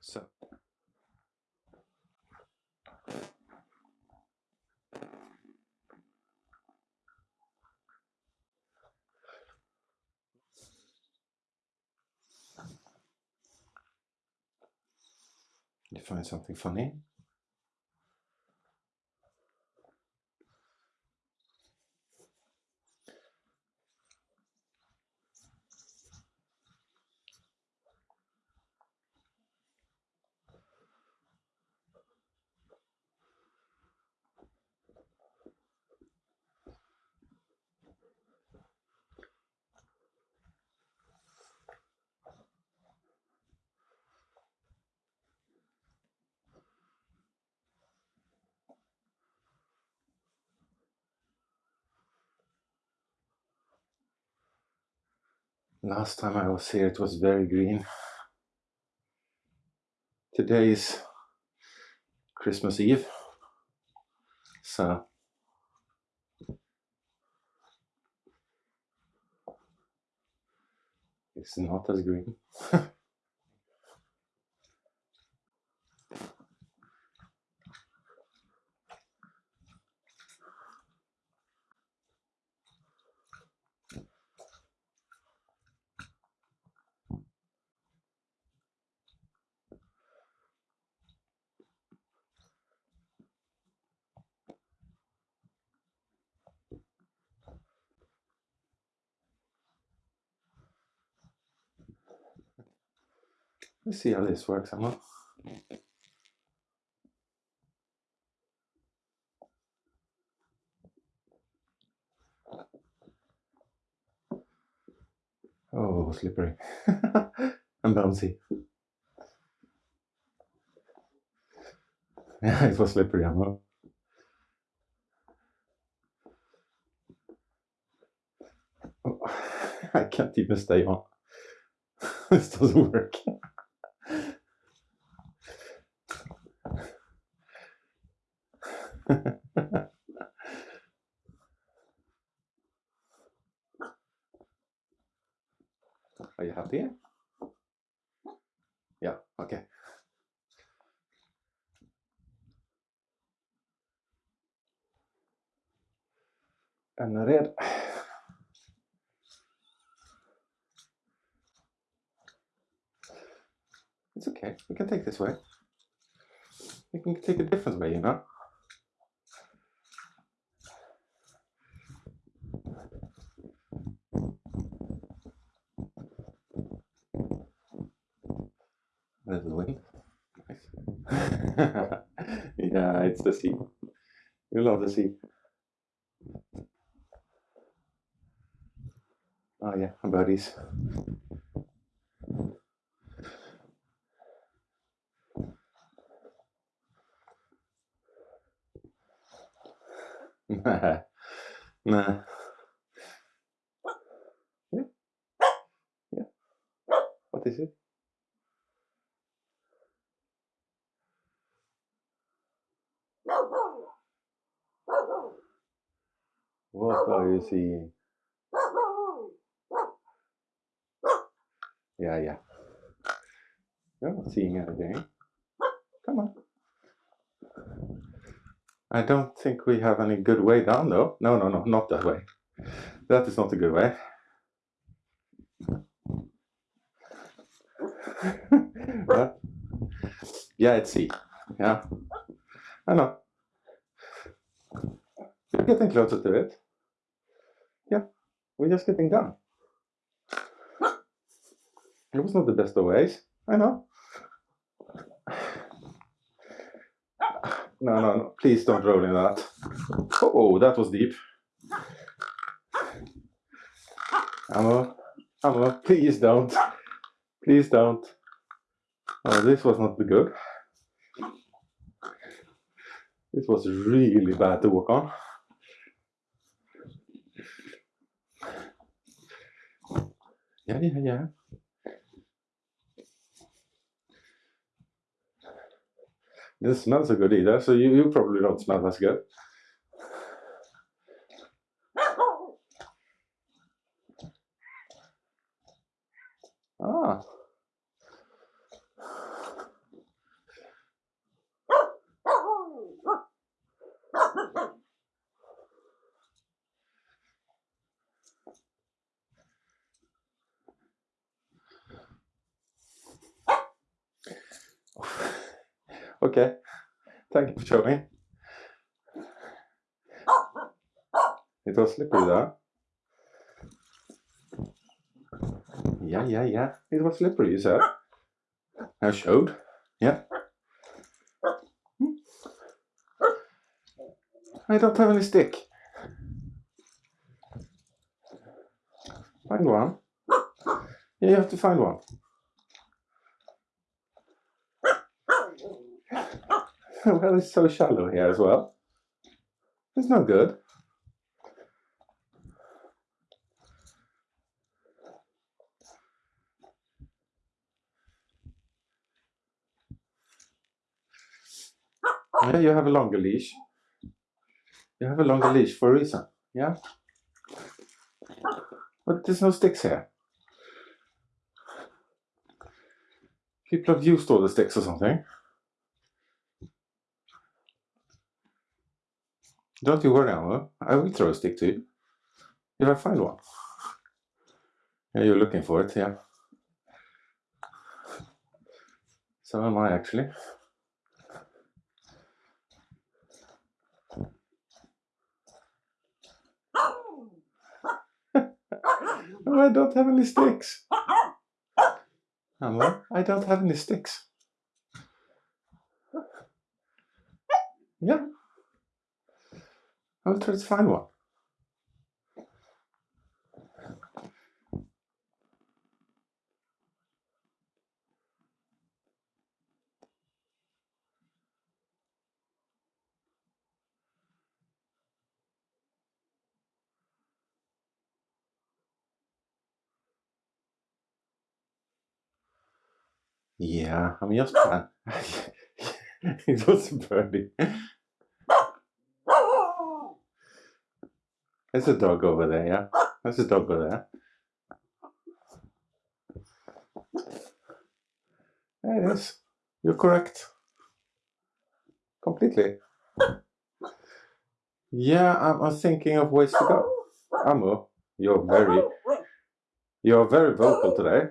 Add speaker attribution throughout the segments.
Speaker 1: So. You find something funny? Last time I was here, it was very green. Today is Christmas Eve, so it's not as green. Let's see how this works, Emma. Oh, slippery and bouncy. Yeah, it was slippery, Emma. Oh, I can't even stay on. this doesn't work. Are you happy? Yeah, okay. En red. It's okay. We can take this way. We can take a different way, you know? The wind. Nice. yeah, it's the sea. You love the sea. Oh yeah, buddies. nah. Nah. Yeah. Yeah. What is it? What are you seeing? Yeah, yeah. You're not seeing anything. Come on. I don't think we have any good way down though. No, no, no, not that way. That is not a good way. Yeah, it's sea. Yeah. I know. We're getting closer to it. Yeah, we're just getting done. It was not the best of ways. I know. No, no, no. Please don't roll in that. Oh, that was deep. Ammo, Ammo, please don't. Please don't. Oh, this was not good. This was really bad to walk on. Yeah, yeah, yeah. Didn't smell so good either, so you, you probably don't smell as good. Ah. For showing. It was slippery there. Yeah, yeah, yeah. It was slippery, you said. I showed. Yeah. I don't have any stick. Find one. Yeah, you have to find one. well, it's so shallow here as well. It's not good. Yeah, you have a longer leash. You have a longer leash for a reason. Yeah? But there's no sticks here. People have used all the sticks or something. Don't you worry, Alma. I will throw a stick to you. If I find one. Yeah, you're looking for it, yeah. So am I actually. oh, I don't have any sticks. Alma, I don't have any sticks. Yeah. I'll try to find one. Yeah, I'm just fine. it was a There's a dog over there, yeah? There's a dog over there. There it is. You're correct. Completely. Yeah, I'm, I'm thinking of ways to go. Amo, you're very, you're very vocal today.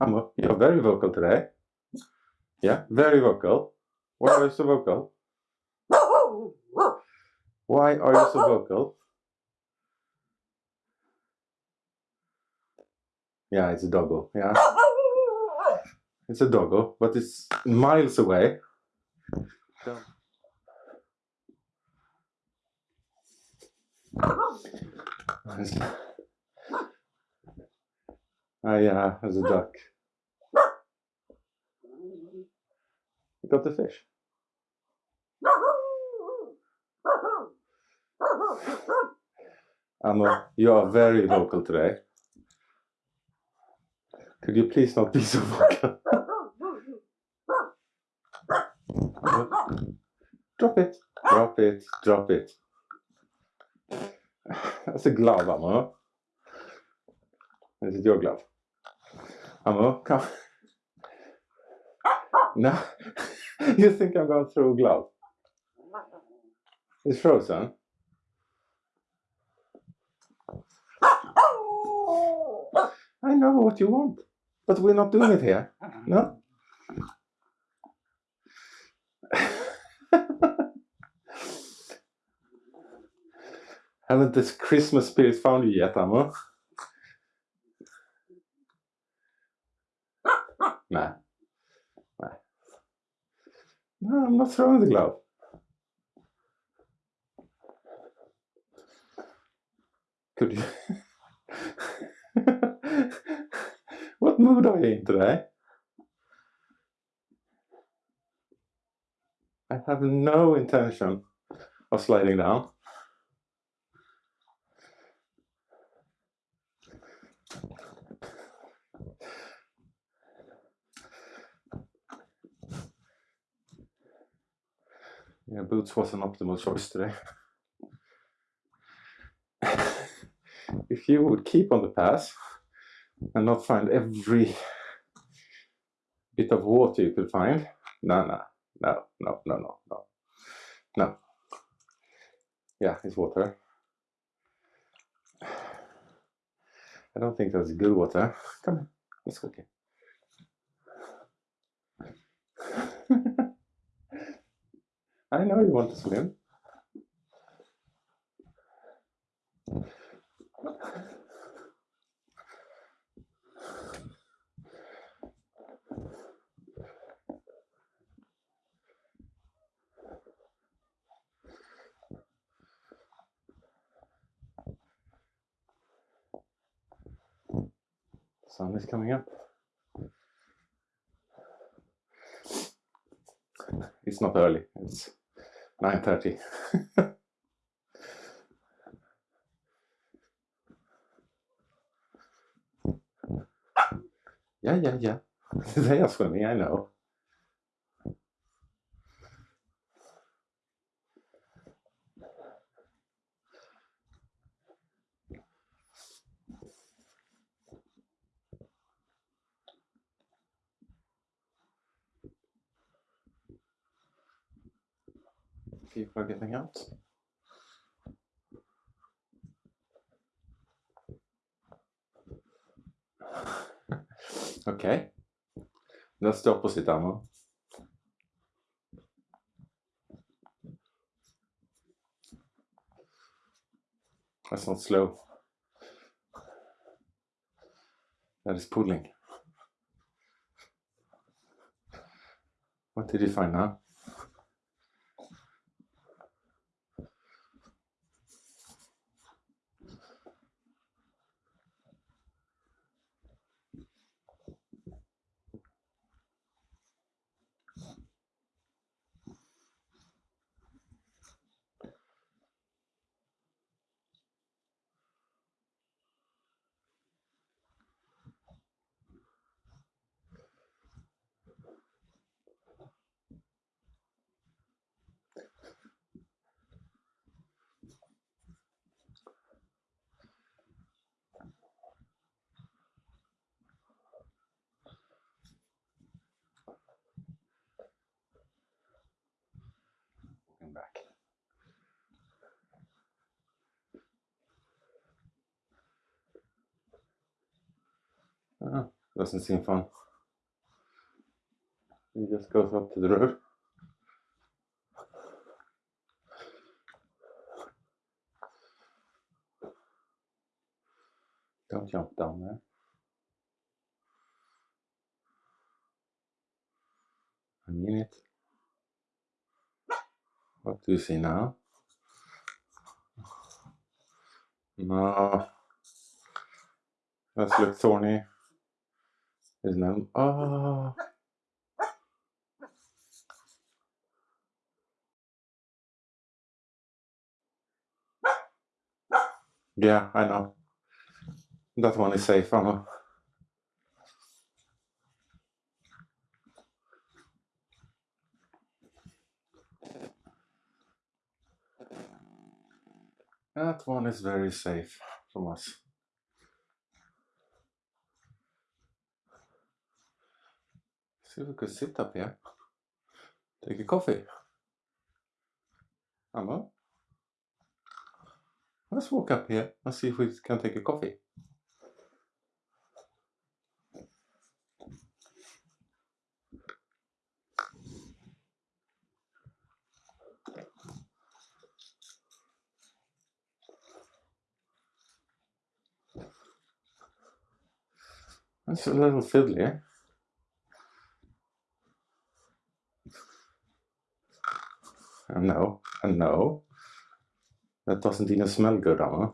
Speaker 1: Amo, you're very vocal today. Yeah, very vocal. Why are you so vocal? Why are you so vocal? Yeah, it's a doggo. Yeah. It's a doggo, but it's miles away. Ah, yeah, there's a duck. You got the fish. Amo, you are very vocal today. Could you please not be so vocal? drop it, drop it, drop it. That's a glove, Amo. Is it your glove? Amo, come. No, you think I'm going a glove? It's frozen. I know what you want, but we're not doing it here. No? Haven't this Christmas spirit found you yet, Amo? Nah. Nah. No, I'm not throwing the glove. Could you? are you in today? I have no intention of sliding down. Yeah, boots was an optimal choice today. if you would keep on the path and not find every bit of water you could find. No, no, no, no, no, no, no, no. Yeah, it's water. I don't think that's good water. Come on, it's okay. I know you want to swim. Sun is coming up. It's not early. It's 9.30. yeah, yeah, yeah. they are swimming, I know. People are getting out. okay. That's the opposite ammo. That's not slow. That is pulling. What did you find now? Doesn't seem fun. He just goes up to the road. Don't jump down there. I mean it. What do you see now? No. Let's look thorny. Isn't it? Oh. Yeah, I know. That one is safe, I know. That one is very safe from us. If we sit up here. Take a coffee. Emma? Let's walk up here and see if we can take a coffee. That's a little fiddly. Know, I know. That doesn't even smell good, Anna.